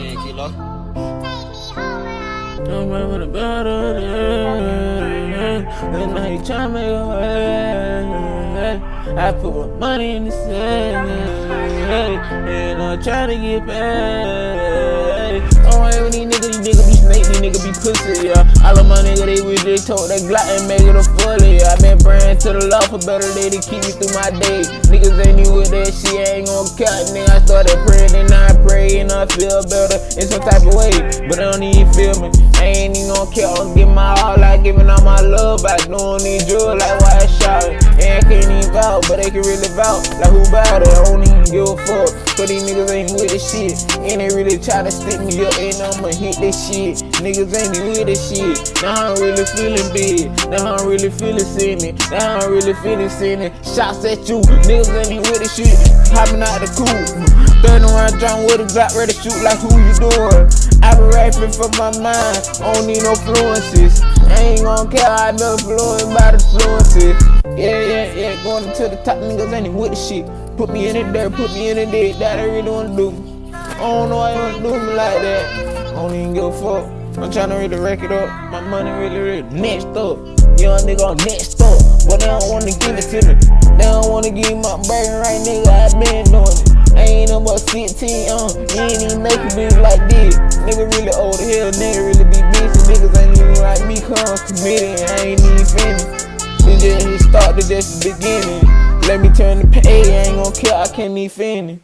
Yeah, kilo. I'm going with a better day. And now you tryna make a way. I put my money in the sand. And I'm trying to get paid. Don't worry with these niggas, these niggas be snake, these niggas be pussy, yeah. Of they wish they told that Glock and make it a fully. I been praying to the Lord for better day to keep me through my day. Niggas ain't new with that shit, I ain't gon' cut, nigga. I started praying and I pray and I feel better in some type of way. But I don't even feel me. I ain't even gon' care, I'm give my all, like giving all my love back. Doing these drugs like why I shot it. And I can't even vouch, but they can really vouch. Like who bout it? I don't even give a fuck. These niggas ain't with this shit. And they really try to stick me up, and I'ma hit this shit. Niggas ain't with this shit. Now I'm really feeling big. Now I'm really feeling sinning. Now I'm really feeling sinning. Shots at you. Niggas ain't with this shit. Hopping out the coop. Turn around, John with a Glock, ready to shoot like who you doing? I been rapping from my mind. I don't need no fluences. I ain't gon' care, I been influenced by the fluences. Yeah, to the top, niggas ain't with the shit. Put me in the dirt, put me in the dirt, that I really wanna do. I don't know why you wanna do me like that. I don't even give a fuck. I'm tryna really rack it up. My money really, really next up. Young nigga on next up. But they don't wanna give it to me. They don't wanna give my burger right, nigga. I been doing it. I ain't no more 16, uh, you ain't even make a bitch like this. Nigga really old as hell, nigga really be busy. Niggas ain't even like me, cause I'm committed, I ain't even finished. This just just the beginning. Let me turn the page, I ain't gon' care, I can't even finish.